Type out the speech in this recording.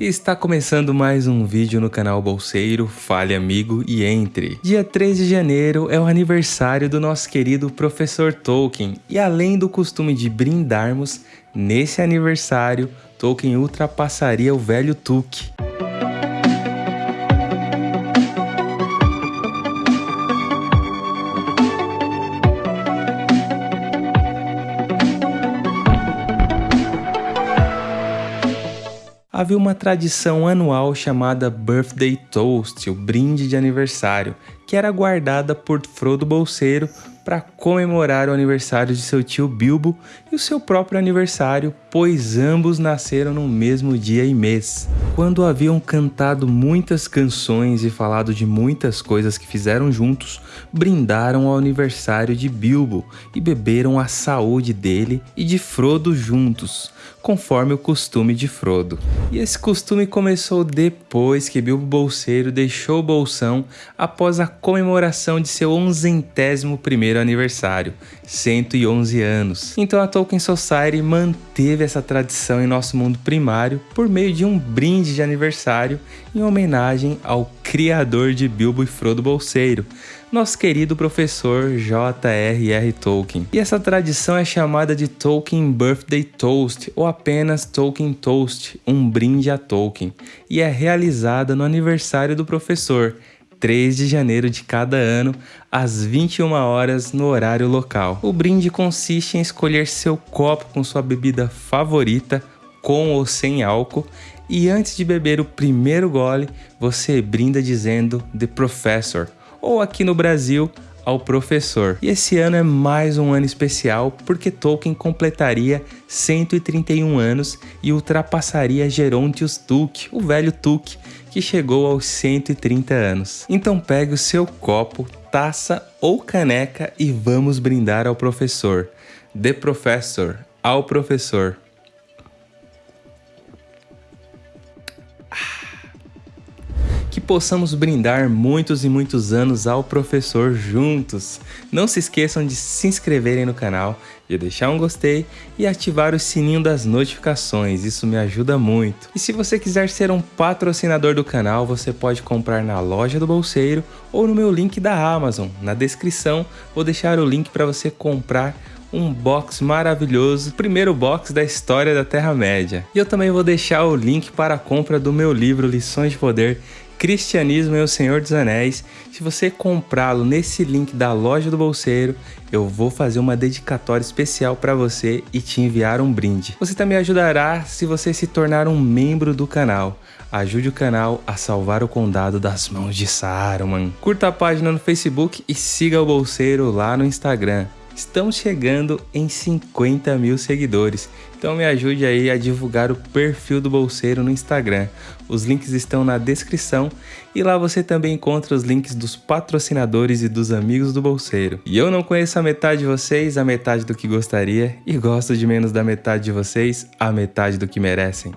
Está começando mais um vídeo no canal Bolseiro, fale amigo e entre. Dia 3 de janeiro é o aniversário do nosso querido professor Tolkien, e além do costume de brindarmos, nesse aniversário Tolkien ultrapassaria o velho Tuque. Havia uma tradição anual chamada Birthday Toast, o brinde de aniversário, que era guardada por Frodo Bolseiro para comemorar o aniversário de seu tio Bilbo e o seu próprio aniversário, pois ambos nasceram no mesmo dia e mês. Quando haviam cantado muitas canções e falado de muitas coisas que fizeram juntos, brindaram ao aniversário de Bilbo e beberam a saúde dele e de Frodo juntos, conforme o costume de Frodo. E esse costume começou depois que Bilbo Bolseiro deixou o Bolsão após a comemoração de seu onzentésimo primeiro aniversário, 111 anos. Então a Tolkien Society manteve essa tradição em nosso mundo primário por meio de um brinde de aniversário em homenagem ao criador de Bilbo e Frodo Bolseiro, nosso querido professor J.R.R. Tolkien. E essa tradição é chamada de Tolkien Birthday Toast ou apenas Tolkien Toast, um brinde a Tolkien, e é realizada no aniversário do professor, 3 de janeiro de cada ano, às 21 horas no horário local. O brinde consiste em escolher seu copo com sua bebida favorita, com ou sem álcool, e antes de beber o primeiro gole, você brinda dizendo The Professor, ou aqui no Brasil, ao professor. E esse ano é mais um ano especial porque Tolkien completaria 131 anos e ultrapassaria Gerontius Tuque, o velho Tuque, que chegou aos 130 anos. Então pegue o seu copo, taça ou caneca e vamos brindar ao professor. The Professor, ao professor. Que possamos brindar muitos e muitos anos ao professor juntos. Não se esqueçam de se inscreverem no canal, de deixar um gostei e ativar o sininho das notificações, isso me ajuda muito. E se você quiser ser um patrocinador do canal, você pode comprar na loja do Bolseiro ou no meu link da Amazon. Na descrição vou deixar o link para você comprar um box maravilhoso, primeiro box da história da Terra-média. E eu também vou deixar o link para a compra do meu livro Lições de Poder Cristianismo e o Senhor dos Anéis. Se você comprá-lo nesse link da loja do bolseiro, eu vou fazer uma dedicatória especial para você e te enviar um brinde. Você também ajudará se você se tornar um membro do canal. Ajude o canal a salvar o condado das mãos de Saruman. Curta a página no Facebook e siga o bolseiro lá no Instagram. Estamos chegando em 50 mil seguidores, então me ajude aí a divulgar o perfil do Bolseiro no Instagram. Os links estão na descrição e lá você também encontra os links dos patrocinadores e dos amigos do Bolseiro. E eu não conheço a metade de vocês, a metade do que gostaria, e gosto de menos da metade de vocês, a metade do que merecem.